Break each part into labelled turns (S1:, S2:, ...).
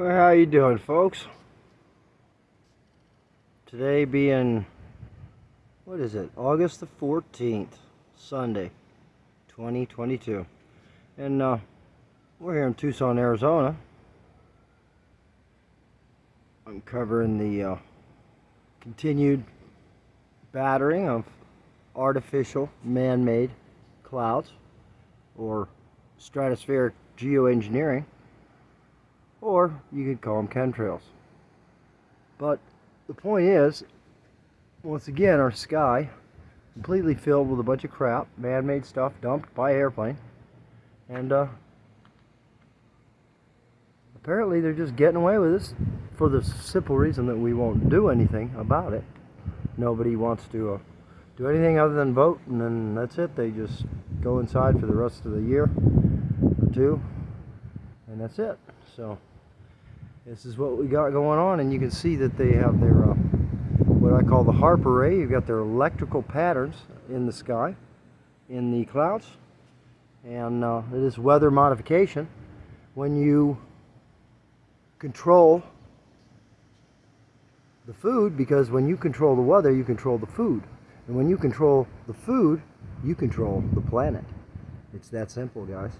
S1: Well, how you doing, folks? Today being, what is it? August the 14th, Sunday, 2022. And uh, we're here in Tucson, Arizona. I'm covering the uh, continued battering of artificial man-made clouds or stratospheric geoengineering or you could call them chemtrails. But the point is, once again, our sky completely filled with a bunch of crap, man-made stuff dumped by airplane, and uh, apparently they're just getting away with this for the simple reason that we won't do anything about it. Nobody wants to uh, do anything other than vote, and then that's it. They just go inside for the rest of the year or two, and that's it. So. This is what we got going on and you can see that they have their uh, what I call the HAARP array. You've got their electrical patterns in the sky, in the clouds. And uh, it is weather modification. When you control the food, because when you control the weather, you control the food. And when you control the food, you control the planet. It's that simple, guys.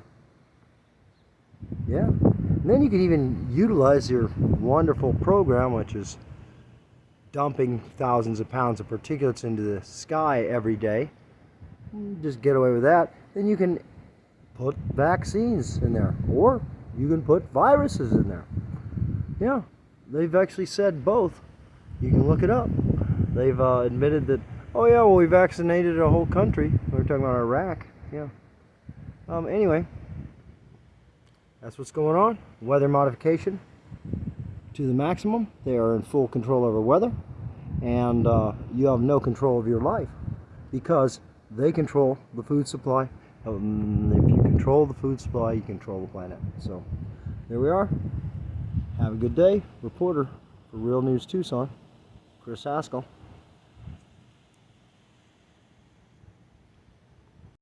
S1: Yeah. And then you can even utilize your wonderful program, which is dumping thousands of pounds of particulates into the sky every day. Just get away with that. Then you can put vaccines in there, or you can put viruses in there. Yeah, they've actually said both. You can look it up. They've uh, admitted that, oh yeah, well we vaccinated a whole country. We are talking about Iraq. Yeah. Um, anyway, that's what's going on. Weather modification to the maximum. They are in full control over weather. And uh, you have no control of your life because they control the food supply. Um, if you control the food supply, you control the planet. So there we are. Have a good day. Reporter for Real News Tucson, Chris Haskell.